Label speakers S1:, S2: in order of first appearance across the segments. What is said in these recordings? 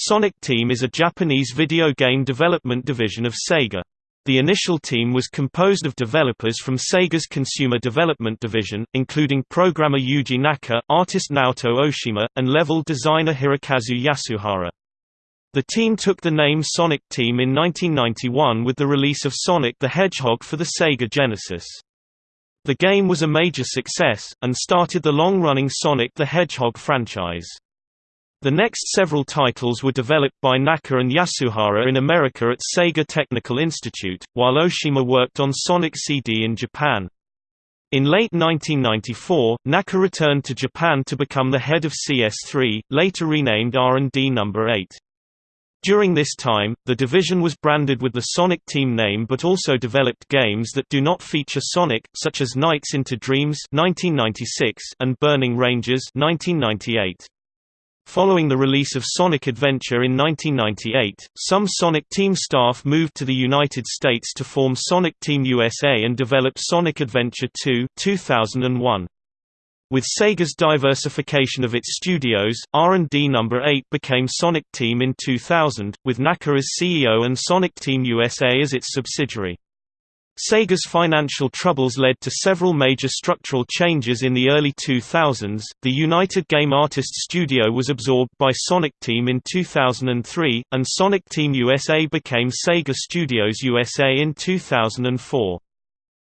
S1: Sonic Team is a Japanese video game development division of Sega. The initial team was composed of developers from Sega's Consumer Development Division, including programmer Yuji Naka, artist Naoto Oshima, and level designer Hirokazu Yasuhara. The team took the name Sonic Team in 1991 with the release of Sonic the Hedgehog for the Sega Genesis. The game was a major success, and started the long-running Sonic the Hedgehog franchise. The next several titles were developed by Naka and Yasuhara in America at Sega Technical Institute, while Oshima worked on Sonic CD in Japan. In late 1994, Naka returned to Japan to become the head of CS3, later renamed R&D No. 8. During this time, the division was branded with the Sonic Team name but also developed games that do not feature Sonic, such as Nights into Dreams 1996 and Burning Rangers 1998. Following the release of Sonic Adventure in 1998, some Sonic Team staff moved to the United States to form Sonic Team USA and develop Sonic Adventure 2 2001. With Sega's diversification of its studios, R&D No. 8 became Sonic Team in 2000, with Naka as CEO and Sonic Team USA as its subsidiary. Sega's financial troubles led to several major structural changes in the early 2000s. The United Game Artists studio was absorbed by Sonic Team in 2003, and Sonic Team USA became Sega Studios USA in 2004.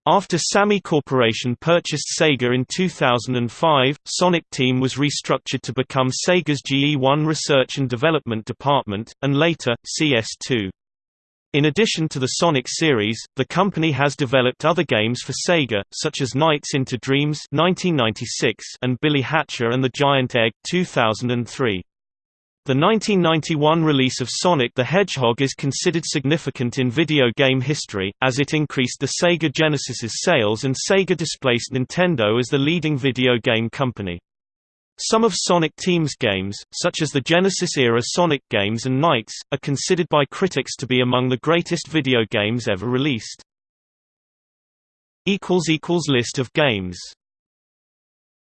S1: After Sammy Corporation purchased Sega in 2005, Sonic Team was restructured to become Sega's GE1 Research and Development Department, and later, CS2. In addition to the Sonic series, the company has developed other games for Sega, such as Nights into Dreams 1996 and Billy Hatcher and the Giant Egg 2003. The 1991 release of Sonic the Hedgehog is considered significant in video game history, as it increased the Sega Genesis's sales and Sega displaced Nintendo as the leading video game company. Some of Sonic Team's games, such as the Genesis-era Sonic games and Nights, are considered by critics to be among the greatest video games ever released. List of games